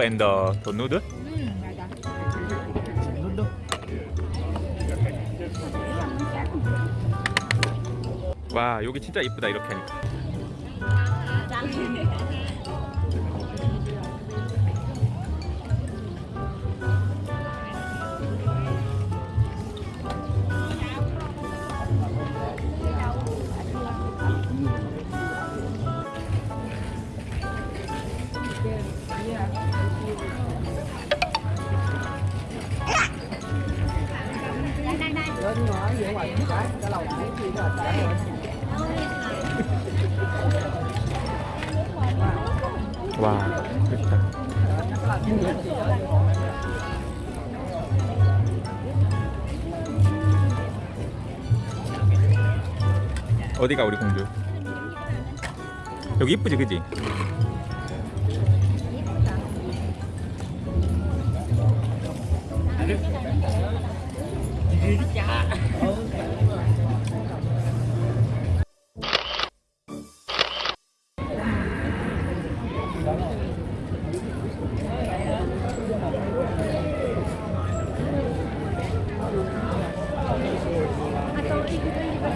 and the, the noodle? 음 맞아 와 여기 진짜 이쁘다 이렇게 하니까 맛있다 어디가 우리 공주? 여기 이쁘지 그지?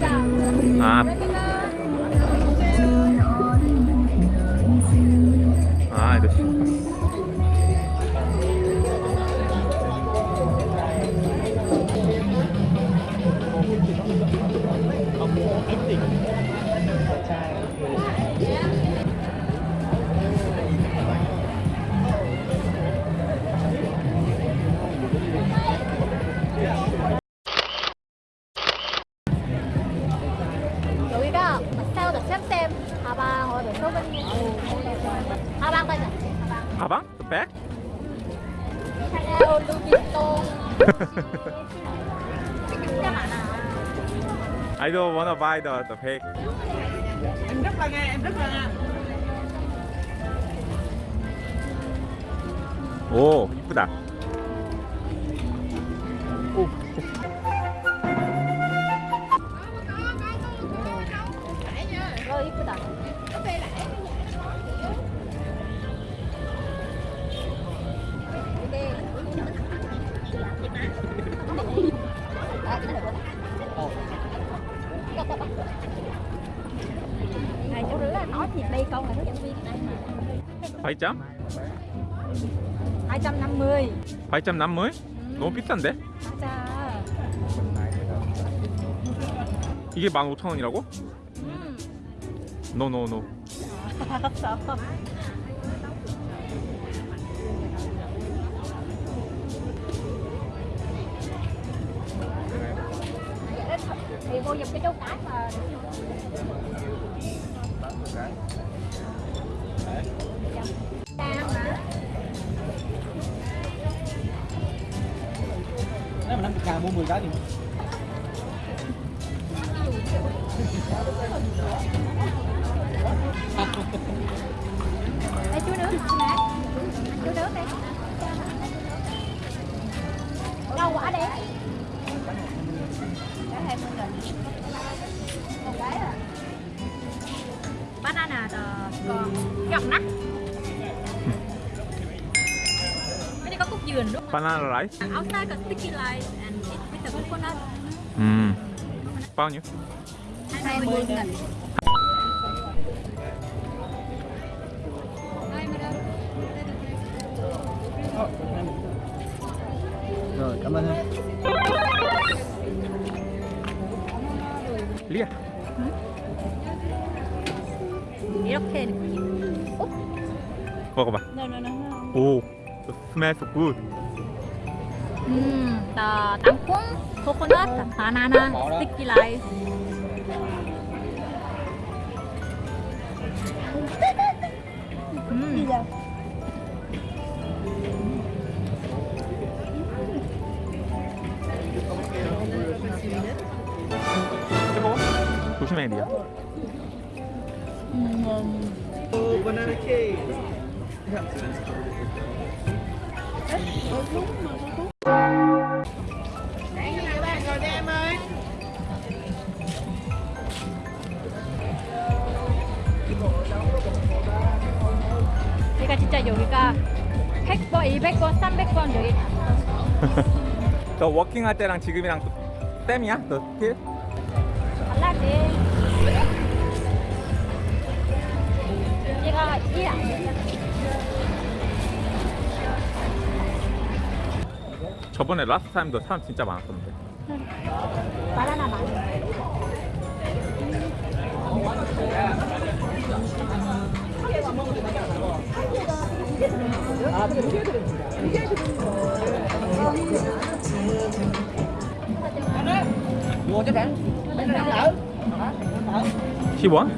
아, 가방? The bag? 샤넬 루비통 진짜 많아 I don't wanna buy the the bag. em rất là nghe em rất là nghe 오, 이쁘다. 8점? 250 8점 남물? 너무 비싼데? 맞아 이게 15,000원이라고? 음 No, no, no. 알았어 thì vô giùm cái cái mà? Nếu mà 50k mua 10 cái thì Cái này có cúc dừa đúng không? 바나나 라이스? Outside got sticky rice and it with the coconut 음. bao nhiêu? 20 nghìn rồi cảm ơn em 리아. 이렇게 느낌 먹어봐. No no no no 오. So smells good. Mm, the kangkung, coconut, banana, sticky rice. Mm. 조심해 리야 음, 음. 오 바나나 케이크 러니까 진짜 여기가 100번, 200번, 300번 여기 너 워킹할 때랑 지금이랑 또 쌤이야? 너 스킬? 달라지. 얘가 일안 해. 저번에 라스트 타임도 사람 진짜 바나나 đỡ. Hả? Đỡ. 10원?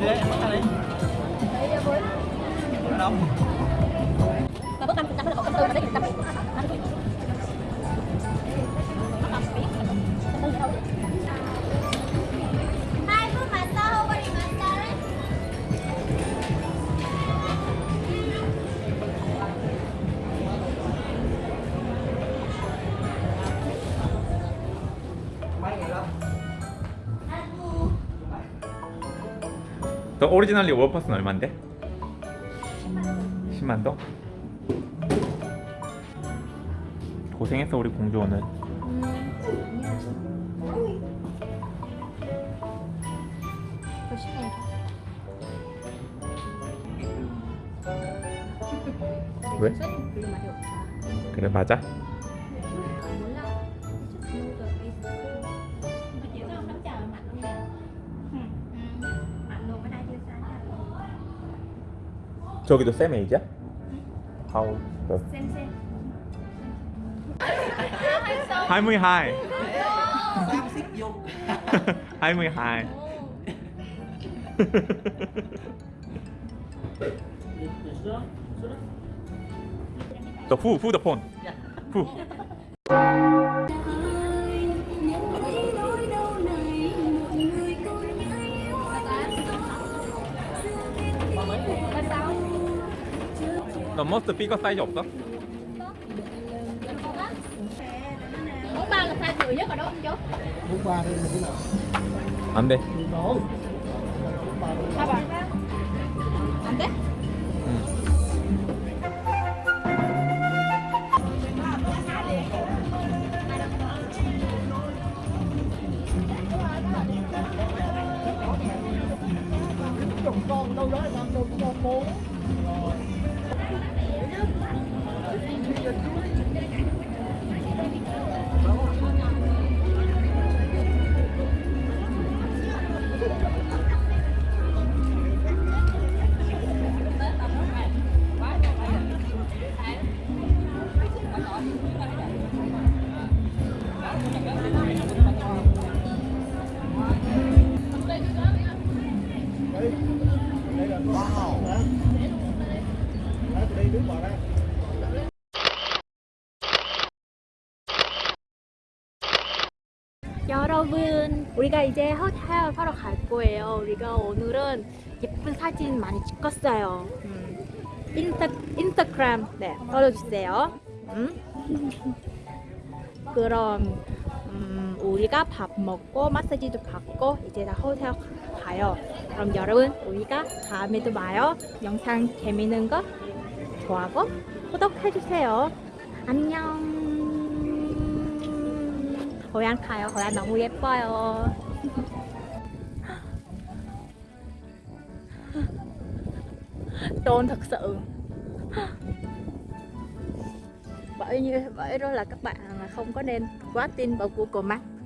Đây, em bắt ra đi. Ở đâu? Và bữa ăn chúng ta 너 오리지널리 월퍼스는 얼만데? 10만 동? 고생했어 우리 공주 오늘 왜? 그래 맞아? 저기도 쌤 에이지야? 아우 쌤쌤 22 Xíu xích vô 22 Tờ phu, phu tờ phone Phu Tờ most pi có size dọc đó. là nhiều nhất ở đó không chú? Bốn ba đi một nào. Ăn đi. Ăn đi. 여러분, 우리가 이제 호텔 하러 갈 거예요. 우리가 오늘은 예쁜 사진 많이 찍었어요. 음, 인스타, 인스타그램 네, follow 음. 그럼 음, 우리가 밥 먹고 마사지도 받고 이제 다 호텔 가요. 그럼 여러분, 우리가 다음에도 봐요. 영상 재밌는 거 좋아하고 구독해주세요. 안녕. 고향 가요. 고향 너무 예뻐요. Tôn thật sự. Bởi như vậy đó là các bạn không có nên quá tin vào Google Maps.